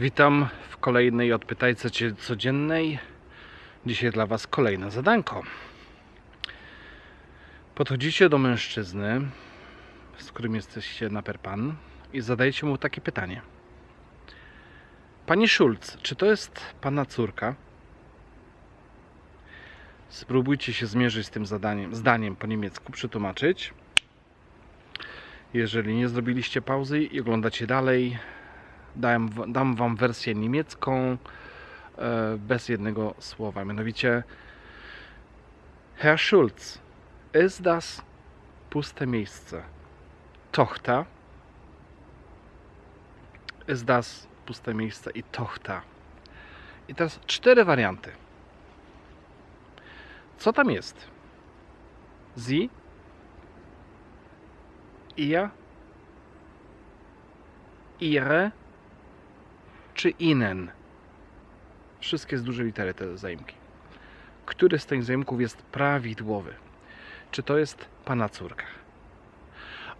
Witam w kolejnej Odpytajce codziennej. Dzisiaj dla Was kolejne zadanko. Podchodzicie do mężczyzny, z którym jesteście na perpan i zadajecie mu takie pytanie. Panie Schulz, czy to jest Pana córka? Spróbujcie się zmierzyć z tym zadaniem, zdaniem po niemiecku, przetłumaczyć. Jeżeli nie zrobiliście pauzy i oglądacie dalej, dam, dam Wam wersję niemiecką e, bez jednego słowa. Mianowicie Herr Schulz, ist das puste miejsce Tochter? Ist das puste miejsce i Tochter? I teraz cztery warianty. Co tam jest? Sie? Ihr? Ihre? Czy inen? Wszystkie z dużej litery te zaimki. Który z tych zaimków jest prawidłowy? Czy to jest pana córka?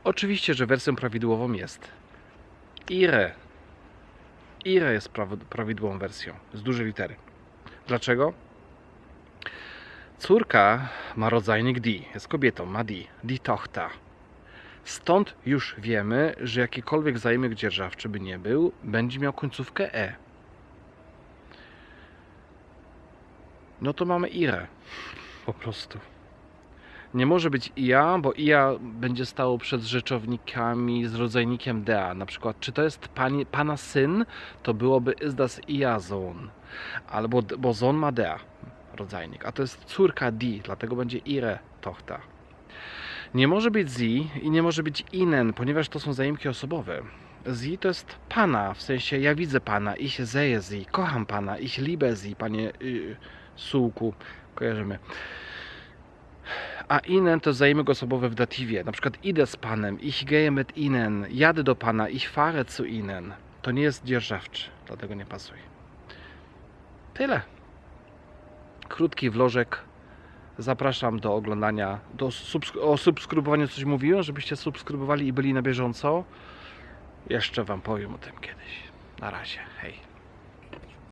Oczywiście, że wersją prawidłową jest Ire. Ire jest praw- prawidłową wersją z dużej litery. Dlaczego? Córka ma rodzajnik die, jest kobietą, ma die, die Tochter. Stąd już wiemy, że jakikolwiek zaimek dzierżawczy by nie był, będzie miał końcówkę e. No to mamy ire. Po prostu. Nie może być ia, bo ia będzie stało przed rzeczownikami z rodzajnikiem dea. Na przykład, czy to jest pani, pana syn, to byłoby is das ia Sohn. Albo, bo Sohn ma dea, rodzajnik. A to jest córka di, dlatego będzie ire Tochter. Nie może być zi i nie może być inen, ponieważ to są zaimki osobowe. Zi to jest pana, w sensie ja widzę pana, ich sehe sie, kocham pana, ich liebe sie, panie y, sułku, kojarzymy. A inen to zaimek osobowe w datywie, na przykład idę z panem, ich gehe mit ihnen, jadę do pana, ich fahre zu ihnen. To nie jest dzierżawczy, dlatego nie pasuje. Tyle. Krótki vlożek Zapraszam do oglądania, do subsk- o subskrybowaniu coś mówiłem, żebyście subskrybowali i byli na bieżąco. Jeszcze Wam powiem o tym kiedyś. Na razie, hej.